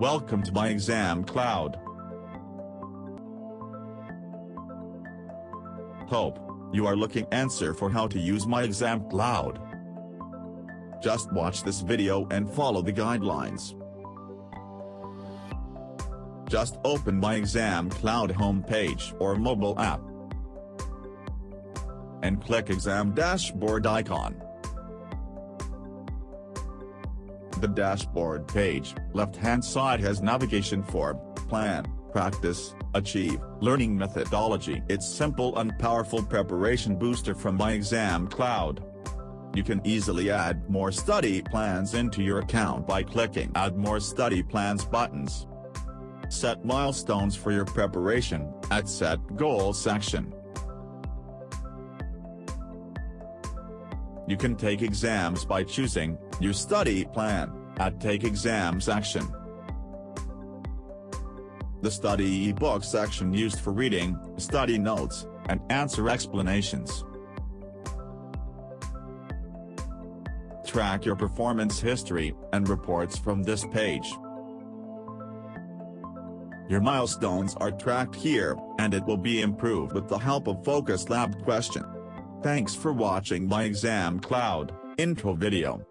Welcome to My Exam Cloud. Hope, you are looking answer for how to use My Exam Cloud. Just watch this video and follow the guidelines. Just open My Exam Cloud homepage or mobile app. And click Exam Dashboard icon. The dashboard page, left-hand side has navigation for, plan, practice, achieve, learning methodology. It's simple and powerful preparation booster from My Exam Cloud. You can easily add more study plans into your account by clicking Add More Study Plans buttons. Set milestones for your preparation, at Set Goals section. You can take exams by choosing, Your Study Plan, at Take Exam section. The study ebook section used for reading, study notes, and answer explanations. Track your performance history, and reports from this page. Your milestones are tracked here, and it will be improved with the help of Focus Lab question. Thanks for watching my exam cloud intro video.